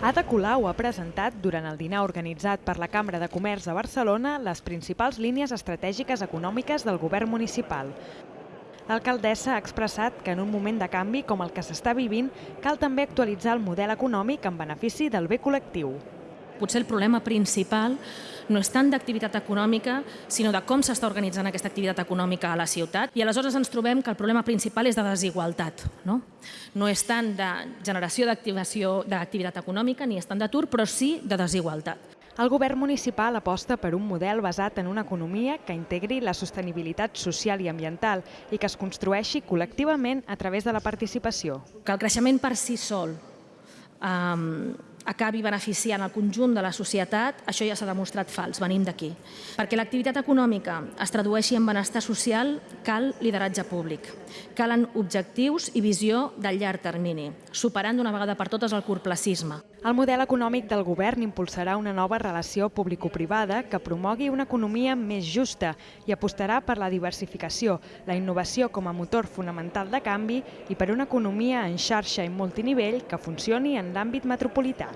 Ada Colau ha presentat, durant el dinar organitzat per la Cambra de Comerç de Barcelona, les principals línies estratègiques econòmiques del govern municipal. L'alcaldessa ha expressat que en un moment de canvi com el que s'està vivint cal també actualitzar el model econòmic en benefici del bé col·lectiu. Potser el problema principal no és tant d'activitat econòmica, sinó de com s'està organitzant aquesta activitat econòmica a la ciutat. I aleshores ens trobem que el problema principal és de desigualtat. No, no és tant de generació d'activitat econòmica ni és tant d'atur, però sí de desigualtat. El govern municipal aposta per un model basat en una economia que integri la sostenibilitat social i ambiental i que es construeixi col·lectivament a través de la participació. Que el creixement per si sol um, acabi beneficiant el conjunt de la societat, això ja s'ha demostrat fals, venim d'aquí. Perquè l'activitat econòmica es tradueixi en benestar social, cal lideratge públic. Calen objectius i visió del llarg termini, superant d'una vegada per totes el curplacisme. El model econòmic del govern impulsarà una nova relació público-privada que promogui una economia més justa i apostarà per la diversificació, la innovació com a motor fonamental de canvi i per una economia en xarxa i multinivell que funcioni en l'àmbit metropolità.